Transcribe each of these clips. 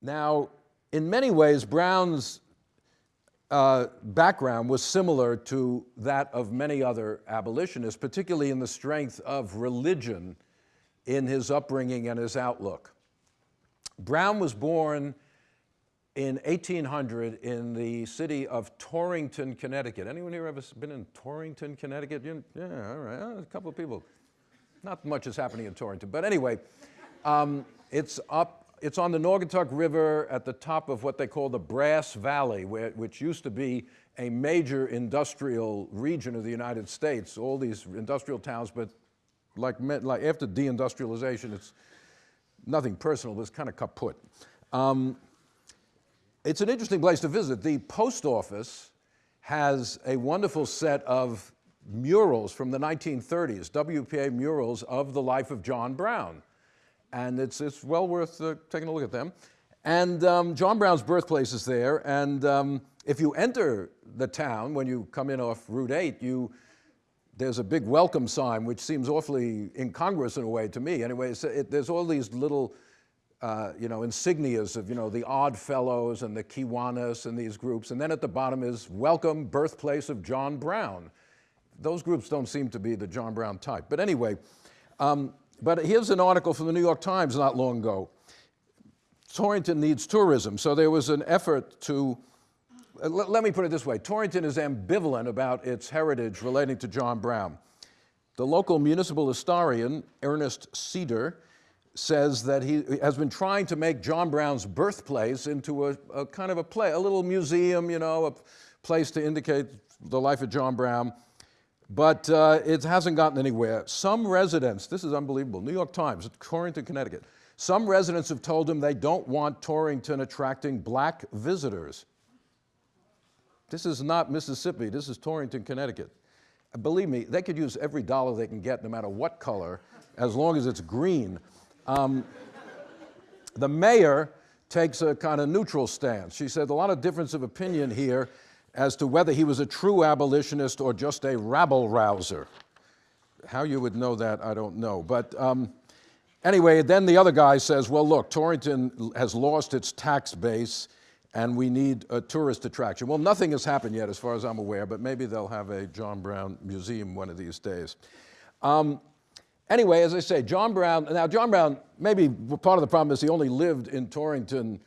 Now, in many ways, Brown's uh, background was similar to that of many other abolitionists, particularly in the strength of religion in his upbringing and his outlook. Brown was born in 1800 in the city of Torrington, Connecticut. Anyone here ever been in Torrington, Connecticut? Yeah, all right, a couple of people. Not much is happening in Torrington, but anyway, um, it's up it's on the Naugatuck River at the top of what they call the Brass Valley, where, which used to be a major industrial region of the United States, all these industrial towns, but like, like after deindustrialization, it's nothing personal, but it's kind of kaput. Um, it's an interesting place to visit. The post office has a wonderful set of murals from the 1930s, WPA murals of the life of John Brown and it's, it's well worth uh, taking a look at them. And um, John Brown's birthplace is there, and um, if you enter the town, when you come in off Route 8, you, there's a big welcome sign, which seems awfully incongruous in a way to me. Anyway, it, there's all these little, uh, you know, insignias of, you know, the Odd Fellows and the Kiwanis and these groups. And then at the bottom is welcome birthplace of John Brown. Those groups don't seem to be the John Brown type. But anyway, um, but here's an article from the New York Times not long ago. Torrington needs tourism. So there was an effort to, uh, let, me put it this way. Torrington is ambivalent about its heritage relating to John Brown. The local municipal historian, Ernest Cedar, says that he has been trying to make John Brown's birthplace into a, a, kind of a play, a little museum, you know, a place to indicate the life of John Brown but uh, it hasn't gotten anywhere. Some residents, this is unbelievable, New York Times, Torrington, Connecticut. Some residents have told him they don't want Torrington attracting black visitors. This is not Mississippi, this is Torrington, Connecticut. Believe me, they could use every dollar they can get, no matter what color, as long as it's green. Um, the mayor takes a kind of neutral stance. She said a lot of difference of opinion here as to whether he was a true abolitionist or just a rabble rouser. How you would know that, I don't know. But um, anyway, then the other guy says, well, look, Torrington has lost its tax base and we need a tourist attraction. Well, nothing has happened yet as far as I'm aware, but maybe they'll have a John Brown museum one of these days. Um, anyway, as I say, John Brown, now John Brown, maybe part of the problem is he only lived in Torrington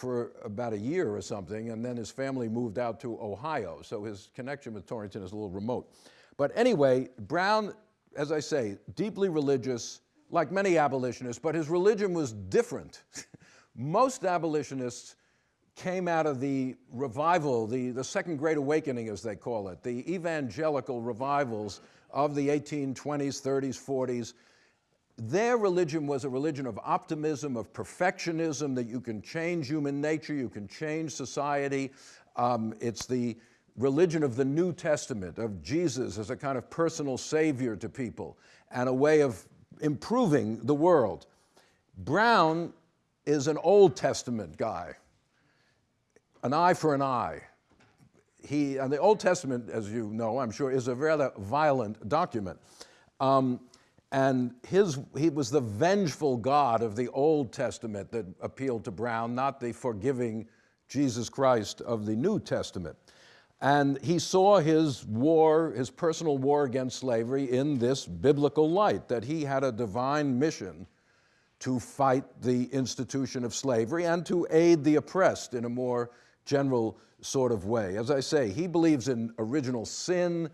for about a year or something, and then his family moved out to Ohio, so his connection with Torrington is a little remote. But anyway, Brown, as I say, deeply religious, like many abolitionists, but his religion was different. Most abolitionists came out of the revival, the, the Second Great Awakening, as they call it, the evangelical revivals of the 1820s, 30s, 40s, their religion was a religion of optimism, of perfectionism, that you can change human nature, you can change society. Um, it's the religion of the New Testament, of Jesus as a kind of personal savior to people and a way of improving the world. Brown is an Old Testament guy, an eye for an eye. He, and the Old Testament, as you know, I'm sure, is a rather violent document. Um, and his, he was the vengeful God of the Old Testament that appealed to Brown, not the forgiving Jesus Christ of the New Testament. And he saw his war, his personal war against slavery in this biblical light, that he had a divine mission to fight the institution of slavery and to aid the oppressed in a more general sort of way. As I say, he believes in original sin,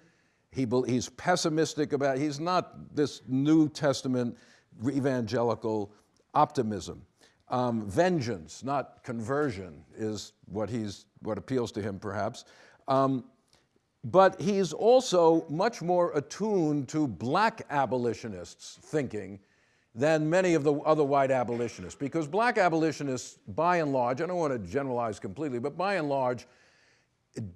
he, he's pessimistic about, he's not this New Testament evangelical optimism. Um, vengeance, not conversion, is what, he's, what appeals to him perhaps. Um, but he's also much more attuned to black abolitionists' thinking than many of the other white abolitionists, because black abolitionists, by and large, I don't want to generalize completely, but by and large,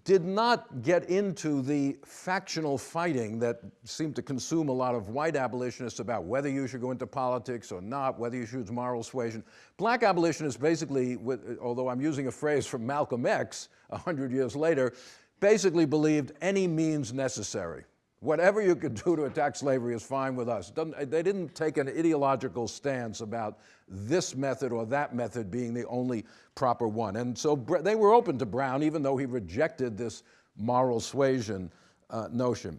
did not get into the factional fighting that seemed to consume a lot of white abolitionists about whether you should go into politics or not, whether you should use moral suasion. Black abolitionists basically, although I'm using a phrase from Malcolm X 100 years later, basically believed any means necessary. Whatever you could do to attack slavery is fine with us. Doesn't, they didn't take an ideological stance about this method or that method being the only proper one. And so they were open to Brown, even though he rejected this moral suasion uh, notion.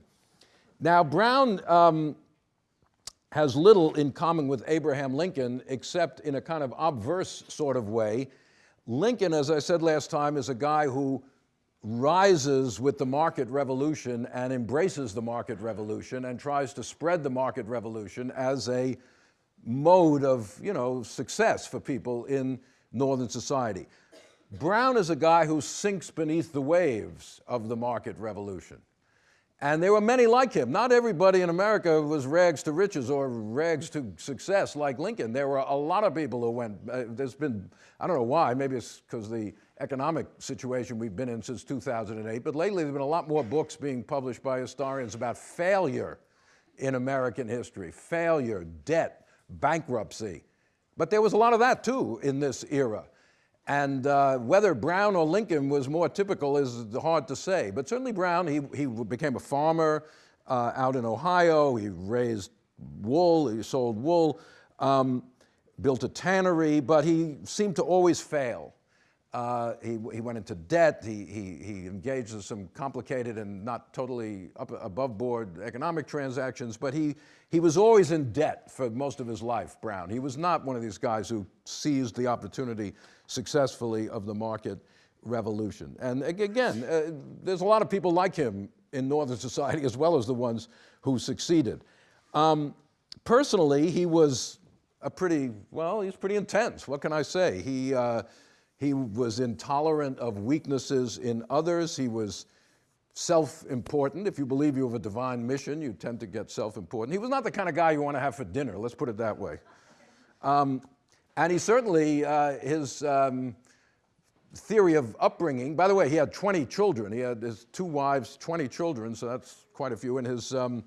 Now, Brown um, has little in common with Abraham Lincoln, except in a kind of obverse sort of way. Lincoln, as I said last time, is a guy who rises with the market revolution and embraces the market revolution and tries to spread the market revolution as a mode of, you know, success for people in Northern society. Brown is a guy who sinks beneath the waves of the market revolution. And there were many like him. Not everybody in America was rags to riches or rags to success like Lincoln. There were a lot of people who went, uh, there's been, I don't know why, maybe it's because the economic situation we've been in since 2008, but lately there's been a lot more books being published by historians about failure in American history, failure, debt, bankruptcy. But there was a lot of that too in this era. And uh, whether Brown or Lincoln was more typical is hard to say. But certainly Brown, he, he became a farmer uh, out in Ohio. He raised wool, he sold wool, um, built a tannery, but he seemed to always fail. Uh, he, he, went into debt. He, he, he, engaged in some complicated and not totally up, above board economic transactions, but he, he was always in debt for most of his life, Brown. He was not one of these guys who seized the opportunity successfully of the market revolution. And again, uh, there's a lot of people like him in Northern society as well as the ones who succeeded. Um, personally, he was a pretty, well, he's pretty intense. What can I say? He, uh, he was intolerant of weaknesses in others. He was self-important. If you believe you have a divine mission, you tend to get self-important. He was not the kind of guy you want to have for dinner, let's put it that way. Um, and he certainly, uh, his um, theory of upbringing, by the way, he had 20 children. He had his two wives, 20 children, so that's quite a few. And his, um,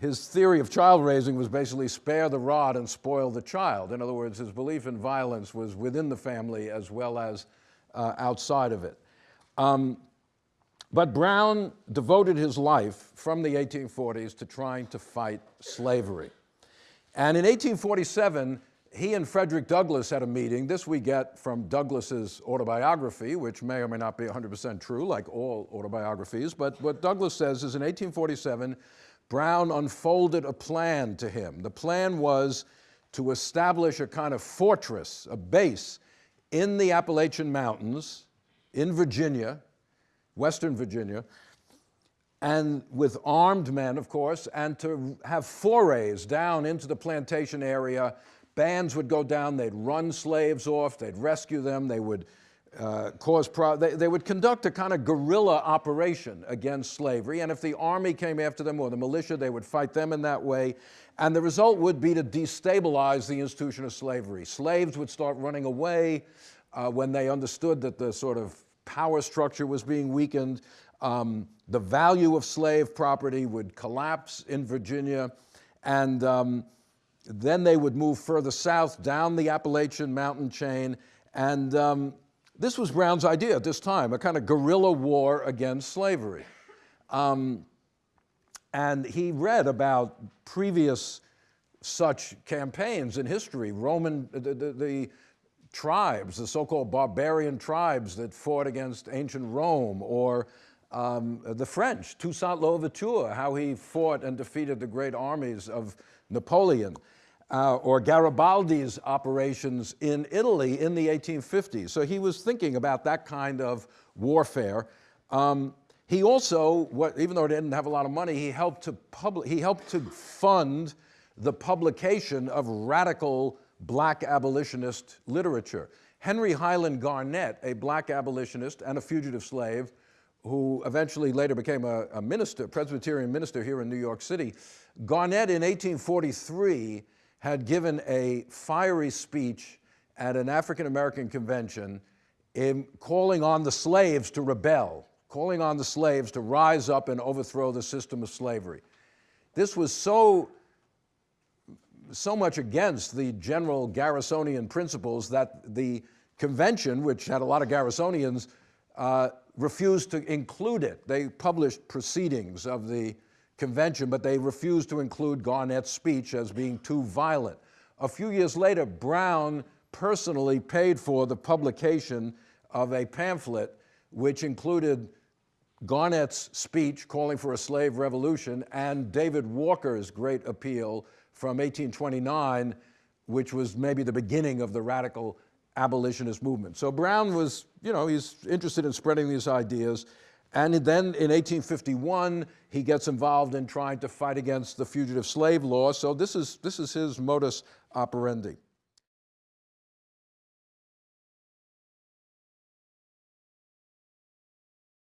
his theory of child raising was basically spare the rod and spoil the child. In other words, his belief in violence was within the family as well as uh, outside of it. Um, but Brown devoted his life from the 1840s to trying to fight slavery. And in 1847, he and Frederick Douglass had a meeting. This we get from Douglass's autobiography, which may or may not be 100% true, like all autobiographies. But what Douglass says is in 1847, Brown unfolded a plan to him. The plan was to establish a kind of fortress, a base in the Appalachian Mountains in Virginia, Western Virginia, and with armed men, of course, and to have forays down into the plantation area. Bands would go down, they'd run slaves off, they'd rescue them, they would uh, cause they, they, would conduct a kind of guerrilla operation against slavery, and if the army came after them or the militia, they would fight them in that way, and the result would be to destabilize the institution of slavery. Slaves would start running away uh, when they understood that the sort of power structure was being weakened. Um, the value of slave property would collapse in Virginia, and um, then they would move further south down the Appalachian mountain chain. And um, this was Brown's idea at this time, a kind of guerrilla war against slavery. Um, and he read about previous such campaigns in history, Roman, the, the, the tribes, the so-called barbarian tribes that fought against ancient Rome, or um, the French, Toussaint Louverture, how he fought and defeated the great armies of Napoleon uh, or Garibaldi's operations in Italy in the 1850s. So he was thinking about that kind of warfare. Um, he also, what, even though he didn't have a lot of money, he helped to he helped to fund the publication of radical black abolitionist literature. Henry Highland Garnet, a black abolitionist and a fugitive slave, who eventually later became a, a minister, Presbyterian minister here in New York City. Garnet in 1843 had given a fiery speech at an African American convention in calling on the slaves to rebel, calling on the slaves to rise up and overthrow the system of slavery. This was so, so much against the general Garrisonian principles that the convention, which had a lot of Garrisonians, uh, refused to include it. They published proceedings of the convention, but they refused to include Garnet's speech as being too violent. A few years later, Brown personally paid for the publication of a pamphlet which included Garnet's speech calling for a slave revolution and David Walker's great appeal from 1829, which was maybe the beginning of the radical abolitionist movement. So Brown was, you know, he's interested in spreading these ideas. And then in 1851, he gets involved in trying to fight against the fugitive slave law. So this is, this is his modus operandi.